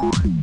Bye.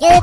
Yeah.